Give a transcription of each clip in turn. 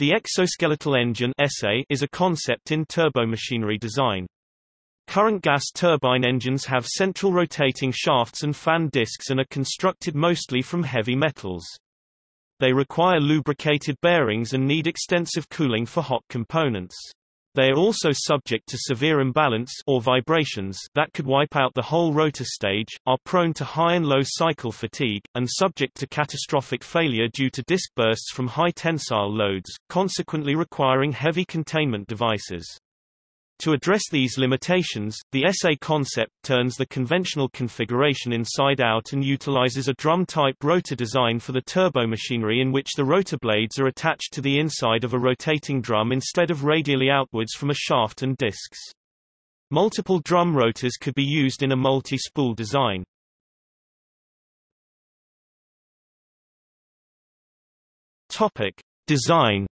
The exoskeletal engine is a concept in turbomachinery design. Current gas turbine engines have central rotating shafts and fan discs and are constructed mostly from heavy metals. They require lubricated bearings and need extensive cooling for hot components. They are also subject to severe imbalance or vibrations that could wipe out the whole rotor stage, are prone to high and low cycle fatigue, and subject to catastrophic failure due to disk bursts from high tensile loads, consequently requiring heavy containment devices. To address these limitations, the ESE concept turns the conventional configuration inside out and utilizes a drum-type rotor design for the turbomachinery in which the rotor blades are attached to the inside of a rotating drum instead of radially outwards from a shaft and discs. Multiple drum rotors could be used in a multi-spool design. Topic: Design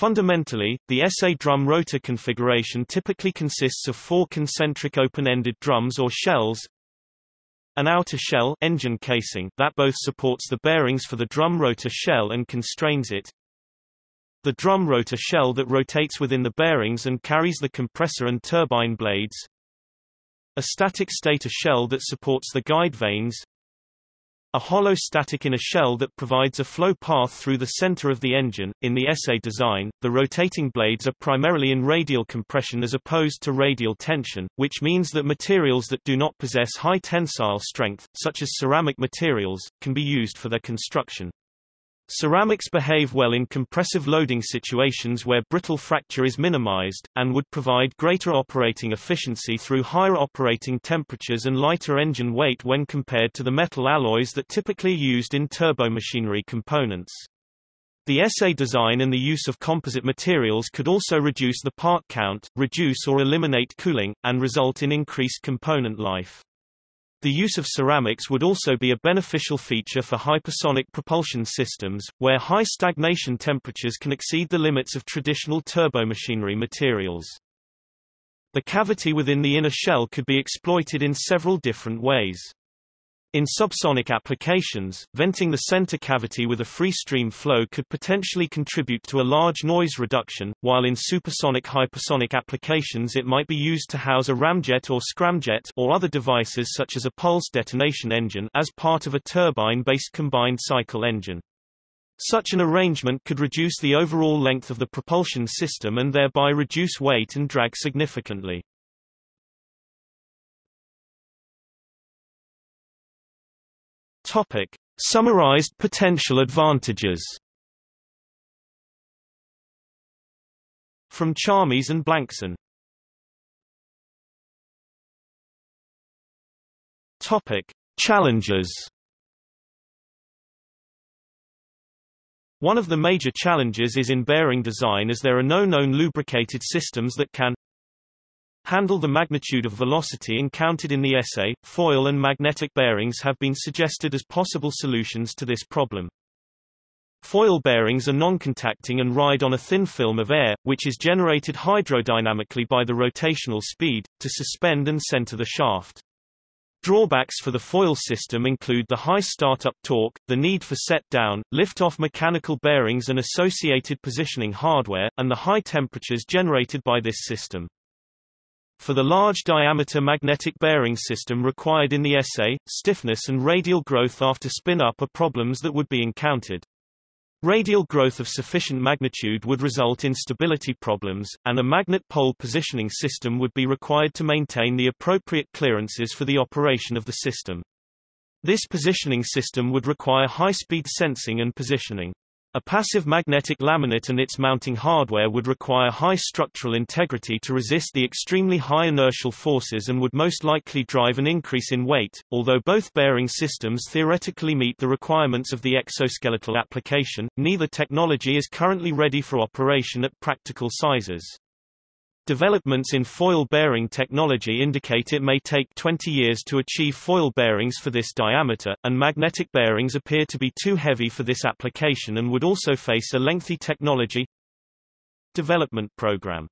Fundamentally, the ESE drum rotor configuration typically consists of four concentric open-ended drums or shells, an outer shell engine casing that both supports the bearings for the drum rotor shell and constrains it, the drum rotor shell that rotates within the bearings and carries the compressor and turbine blades, a static stator shell that supports the guide vanes, a hollow static in a shell that provides a flow path through the center of the engine. In the ESE design, the rotating blades are primarily in radial compression as opposed to radial tension, which means that materials that do not possess high tensile strength, such as ceramic materials, can be used for their construction. Ceramics behave well in compressive loading situations where brittle fracture is minimized, and would provide greater operating efficiency through higher operating temperatures and lighter engine weight when compared to the metal alloys that typically used in turbomachinery components. The ESE design and the use of composite materials could also reduce the part count, reduce or eliminate cooling, and result in increased component life. The use of ceramics would also be a beneficial feature for hypersonic propulsion systems, where high stagnation temperatures can exceed the limits of traditional turbomachinery materials. The cavity within the inner shell could be exploited in several different ways. In subsonic applications, venting the center cavity with a free stream flow could potentially contribute to a large noise reduction, while in supersonic hypersonic applications it might be used to house a ramjet or scramjet or other devices such as a pulse detonation engine as part of a turbine-based combined cycle engine. Such an arrangement could reduce the overall length of the propulsion system and thereby reduce weight and drag significantly. Topic: Summarized potential advantages. From Chamis and Blankson. Topic: Challenges. One of the major challenges is in bearing design as there are no known lubricated systems that can handle the magnitude of velocity encountered in the ESE. Foil and magnetic bearings have been suggested as possible solutions to this problem. Foil bearings are non-contacting and ride on a thin film of air, which is generated hydrodynamically by the rotational speed, to suspend and center the shaft. Drawbacks for the foil system include the high startup torque, the need for set-down, lift-off mechanical bearings and associated positioning hardware, and the high temperatures generated by this system. For the large diameter magnetic bearing system required in the ESE, stiffness and radial growth after spin-up are problems that would be encountered. Radial growth of sufficient magnitude would result in stability problems, and a magnet pole positioning system would be required to maintain the appropriate clearances for the operation of the system. This positioning system would require high-speed sensing and positioning. A passive magnetic laminate and its mounting hardware would require high structural integrity to resist the extremely high inertial forces and would most likely drive an increase in weight. Although both bearing systems theoretically meet the requirements of the exoskeletal application, neither technology is currently ready for operation at practical sizes. Developments in foil bearing technology indicate it may take 20 years to achieve foil bearings for this diameter, and magnetic bearings appear to be too heavy for this application and would also face a lengthy technology development program.